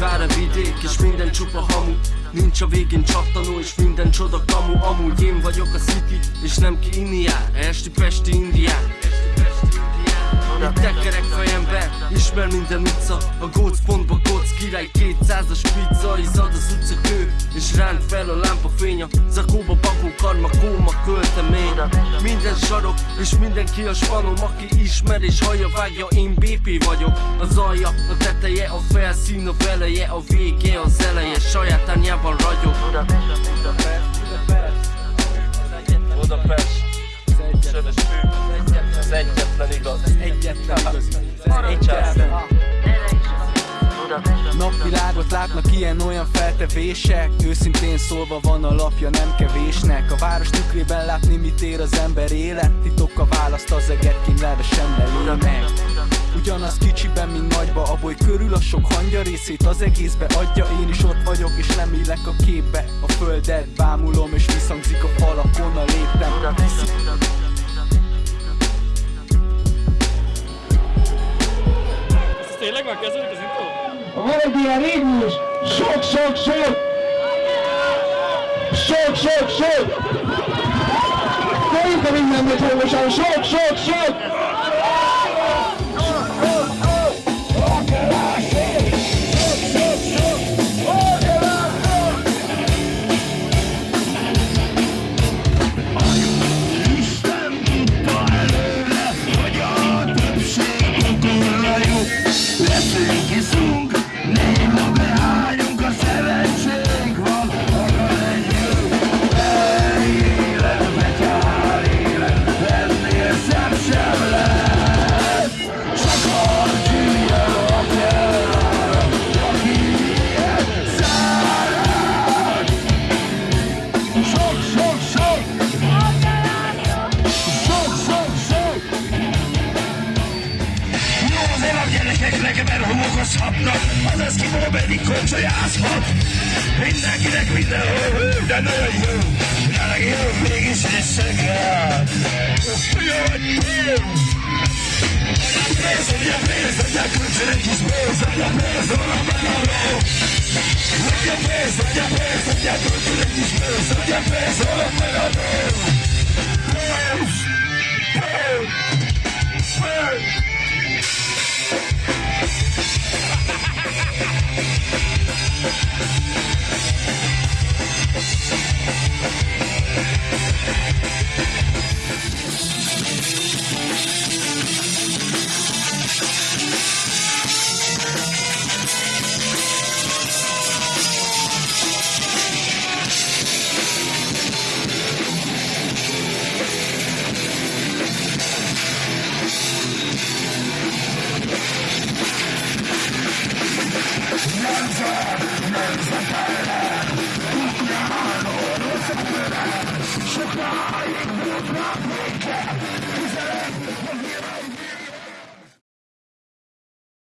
Sivár a vidék és minden csupa hamu. Nincs a végén csak tanul és minden csoda kamu. Amúgy én vagyok a city és nem ki inni jár Esti Pesti Indián. Itt tekerek fejembe, ismer minden utca. A gócpontba góc király 200-as pizza Izad az utcakő, és ránt fel a lámpafény A zakóba bakó karma, kóma költemény. Minden sarok, és mindenki a spanom Aki ismer és hallja vágja, én BP vagyok Az alja, a teteje, a felszín, a veleje A vége, az eleje, saját ányában ragyog látnak ilyen-olyan feltevések. Őszintén szólva van alapja nem kevésnek. A város tükrében látni mit ér az ember élet. Titok a választ az eget kínlelve sem belőnek Ugyanaz kicsiben, mint nagyba A boly körül a sok hangya részét az egészbe adja. Én is ott vagyok és nem élek a képbe. A földet bámulom és visszhangzik a falakon a léptem. Tényleg már kezdődik az intro? Van egy ilyen ritmus, sok, sok, sok, sok, sok, sok. Szerintem minden megy hangosan, sok, sok, sok. Homokozhatnak, az eszkimó pedig koncsolyázhat. Mindenkinek mindenhol de nagyon jó. Jelenleg jó, mégis visszakel. Jó, hogy jó! Pénz, ugye pénz, adja kölcsön egy kis pénz, adja pénz, hol a megaló. Adja pénz, adja pénz, adja kölcsön egy kis pénz, adja pénz, hol a megaló.